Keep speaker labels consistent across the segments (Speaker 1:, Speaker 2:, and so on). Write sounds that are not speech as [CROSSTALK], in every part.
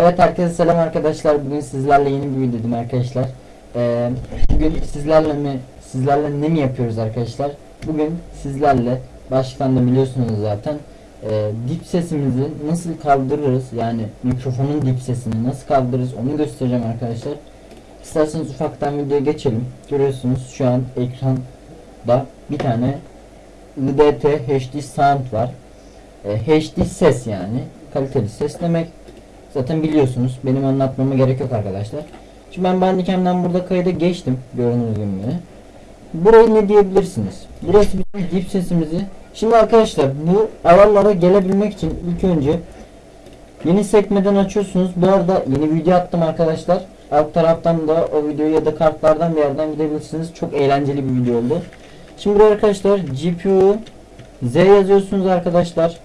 Speaker 1: Evet herkese selam arkadaşlar. Bugün sizlerle yeni bir videodayım arkadaşlar. Ee, bugün sizlerle mi sizlerle ne mi yapıyoruz arkadaşlar? Bugün sizlerle başlıktan da biliyorsunuz zaten e, dip sesimizi nasıl kaldırırız yani mikrofonun dip sesini nasıl kaldırırız onu göstereceğim arkadaşlar. İsterseniz ufaktan videoya geçelim. Görüyorsunuz şu an ekranda bir tane IDT HD sound var. E, HD ses yani kaliteli ses demek. Zaten biliyorsunuz. Benim anlatmama gerek yok arkadaşlar. Şimdi ben Bandicam'dan burada kayda geçtim. Gördüğünüz gibi. Burayı ne diyebilirsiniz? Burası bizim dip sesimizi. Şimdi arkadaşlar bu ayarlara gelebilmek için ilk önce yeni sekmeden açıyorsunuz. Bu arada yeni video attım arkadaşlar. Alt taraftan da o videoyu ya da kartlardan bir yerden gidebilirsiniz. Çok eğlenceli bir video oldu. Şimdi buraya arkadaşlar GPU Z yazıyorsunuz arkadaşlar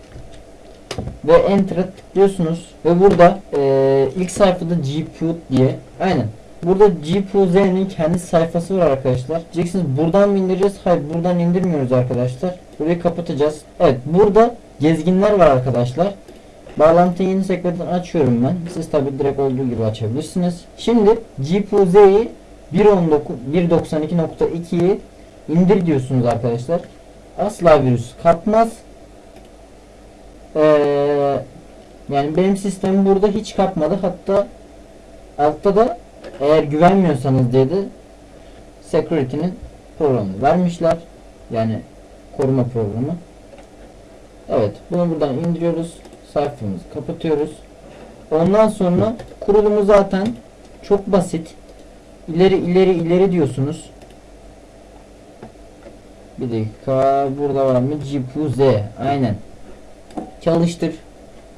Speaker 1: ve enter'a tıklıyorsunuz. Ve burada e, ilk sayfada GPU diye aynen. Burada GPU Z'nin kendi sayfası var arkadaşlar. Diyeceksiniz buradan mı indireceğiz? Hayır buradan indirmiyoruz arkadaşlar. Burayı kapatacağız. Evet burada gezginler var arkadaşlar. Bağlantıyı yeni sekmeden açıyorum ben. Siz tabi direkt olduğu gibi açabilirsiniz. Şimdi GPU Z'yi 1.92.2'yi indir diyorsunuz arkadaşlar. Asla virüs kapmaz ee, yani benim sistemim burada hiç kapmadı. Hatta altta da eğer güvenmiyorsanız dedi security'nin programını vermişler. Yani koruma programı. Evet bunu buradan indiriyoruz. Sayfamızı kapatıyoruz. Ondan sonra kurulumu zaten çok basit. İleri ileri ileri diyorsunuz. Bir dakika burada var mı? GPU Z. Aynen çalıştır.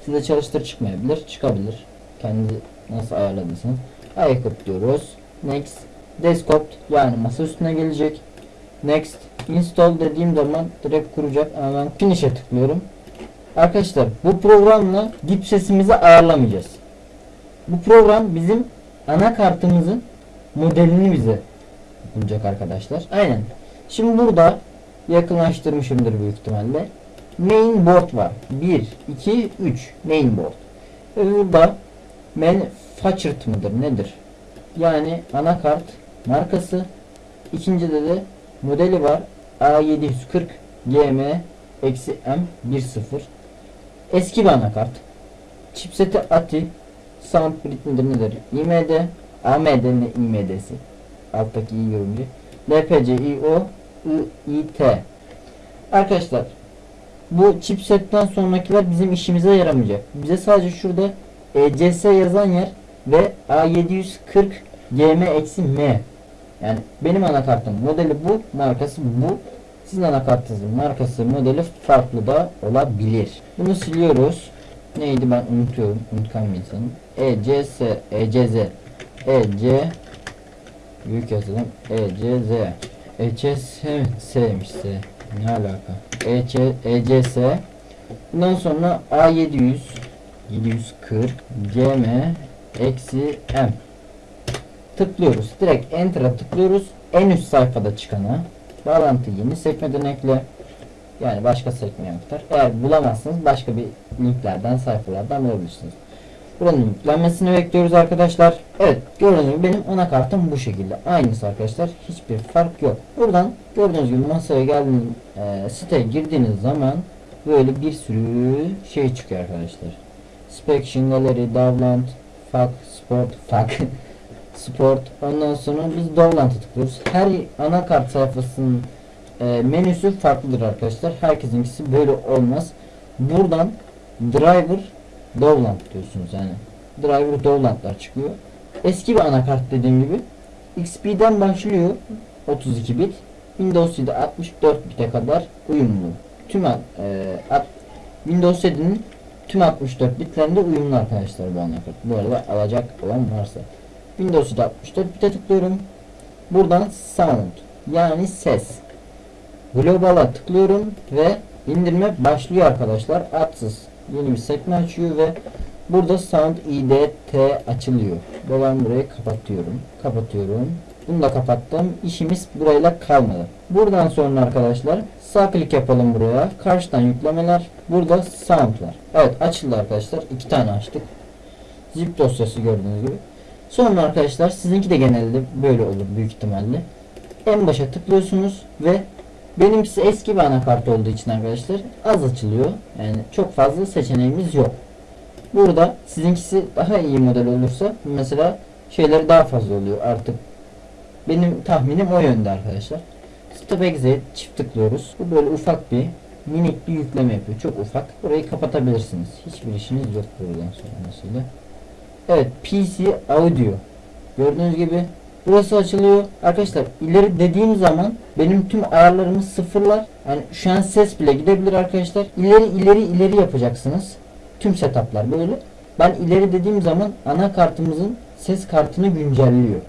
Speaker 1: Size çalıştır çıkmayabilir. Çıkabilir. Kendi nasıl ayarladıysanız. Ayakıp diyoruz. Next. Desktop yani masa üstüne gelecek. Next. Install dediğim zaman direkt kuracak. Ben finish'e tıklıyorum. Arkadaşlar bu programla dip sesimizi ayarlamayacağız. Bu program bizim anakartımızın modelini bize bulacak arkadaşlar. Aynen. Şimdi burada yakınlaştırmışımdır büyük ihtimalle mainboard var. 1, 2, 3 mainboard. Ve burada manufactured mıdır nedir? Yani anakart markası. İkincide de modeli var. A740 GM eksi M10 Eski bir anakart. Chipseti ATI Sound midir nedir? IMD AMD ne IMD'si alttaki i yorumcu LPC IO IIT Arkadaşlar bu chipsetten sonrakiler bizim işimize yaramayacak. Bize sadece şurada ECS yazan yer ve A740 GM-M yani benim anakartım modeli bu, markası bu. Sizin anakartınızın markası, modeli farklı da olabilir. Bunu siliyoruz. Neydi ben unutuyorum. Unutkan bir insanım. ECS, ECZ, EC büyük yazalım. ECZ. ECS S'miş S. Ne alaka? EC, ECS Bundan sonra A700 740 GM eksi M tıklıyoruz. Direkt Enter'a tıklıyoruz. En üst sayfada çıkana bağlantı yeni sekmeden ekle. Yani başka sekmeye aktar. Eğer bulamazsınız başka bir linklerden sayfalardan bulabilirsiniz. Buranın yüklenmesini bekliyoruz arkadaşlar. Evet gördüğünüz gibi benim anakartım bu şekilde. Aynısı arkadaşlar. Hiçbir fark yok. Buradan gördüğünüz gibi masaya geldiğiniz e, siteye girdiğiniz zaman böyle bir sürü şey çıkıyor arkadaşlar. Inspection Gallery, Dovland, Fuck, Sport, Fuck, [LAUGHS] Sport. Ondan sonra biz Dovland'a tıklıyoruz. Her anakart sayfasının e, menüsü farklıdır arkadaşlar. Herkesinkisi böyle olmaz. Buradan Driver Dovland diyorsunuz yani. Driver Dovland'lar çıkıyor. Eski bir anakart dediğim gibi XP'den başlıyor 32 bit. Windows 7 64 bite kadar uyumlu. Tüm e, Windows 7'nin tüm 64 bitlerinde uyumlu arkadaşlar bu anakart. Bu arada alacak olan varsa. Windows 7 64 bite tıklıyorum. Buradan Sound yani ses. Global'a tıklıyorum ve indirme başlıyor arkadaşlar. Atsız yeni bir sekme açıyor ve burada Sound IDT açılıyor. Ve ben burayı kapatıyorum. Kapatıyorum. Bunu da kapattım. İşimiz burayla kalmadı. Buradan sonra arkadaşlar sağ klik yapalım buraya. Karşıdan yüklemeler. Burada sound var. Evet açıldı arkadaşlar. iki tane açtık. zip dosyası gördüğünüz gibi. Sonra arkadaşlar sizinki de genelde böyle olur büyük ihtimalle. En başa tıklıyorsunuz ve benimkisi eski bir anakart olduğu için arkadaşlar az açılıyor. Yani çok fazla seçeneğimiz yok. Burada sizinkisi daha iyi model olursa mesela şeyleri daha fazla oluyor artık. Benim tahminim o yönde arkadaşlar. Stop Exit çift tıklıyoruz. Bu böyle ufak bir minik bir yükleme yapıyor. Çok ufak. Burayı kapatabilirsiniz. Hiçbir işiniz yok buradan sonrasıyla. Evet PC Audio. Gördüğünüz gibi burası açılıyor. Arkadaşlar ileri dediğim zaman benim tüm ayarlarımı sıfırlar. Yani şu an ses bile gidebilir arkadaşlar. İleri ileri ileri yapacaksınız. Tüm setuplar böyle. Ben ileri dediğim zaman anakartımızın ses kartını güncelliyor.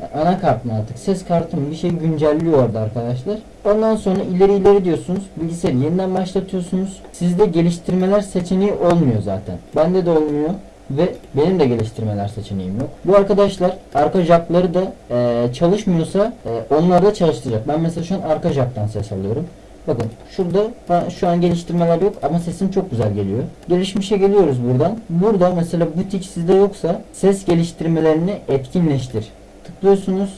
Speaker 1: Yani anakart mı artık ses kartı bir şey güncelliyor orada arkadaşlar. Ondan sonra ileri ileri diyorsunuz. Bilgisayarı yeniden başlatıyorsunuz. Sizde geliştirmeler seçeneği olmuyor zaten. Bende de olmuyor ve benim de geliştirmeler seçeneğim yok. Bu arkadaşlar arka jackları da e, çalışmıyorsa e, onları da çalıştıracak. Ben mesela şu an arka jacktan ses alıyorum. Bakın şurada şu an geliştirmeler yok ama sesim çok güzel geliyor. Gelişmişe geliyoruz buradan. Burada mesela butik sizde yoksa ses geliştirmelerini etkinleştir. Tıklıyorsunuz.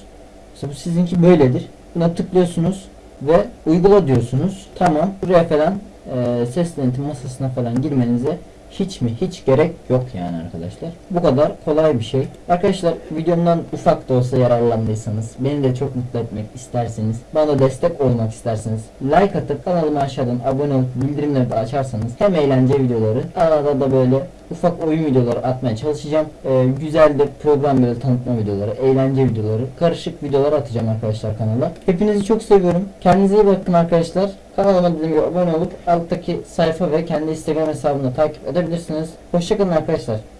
Speaker 1: Mesela bu sizinki böyledir. Buna tıklıyorsunuz ve uygula diyorsunuz. Tamam. Buraya falan e, ses denetim masasına falan girmenize hiç mi hiç gerek yok yani arkadaşlar. Bu kadar kolay bir şey. Arkadaşlar videomdan ufak da olsa yararlandıysanız beni de çok mutlu etmek isterseniz bana destek olmak isterseniz like atıp kanalıma aşağıdan abone olup bildirimleri de açarsanız hem eğlence videoları arada da böyle ufak oyun videoları atmaya çalışacağım. Ee, güzel de program böyle tanıtma videoları, eğlence videoları, karışık videolar atacağım arkadaşlar kanala. Hepinizi çok seviyorum. Kendinize iyi bakın arkadaşlar. Kanalıma dediğim gibi abone olup alttaki sayfa ve kendi Instagram hesabını takip edebilirsiniz. Hoşçakalın arkadaşlar.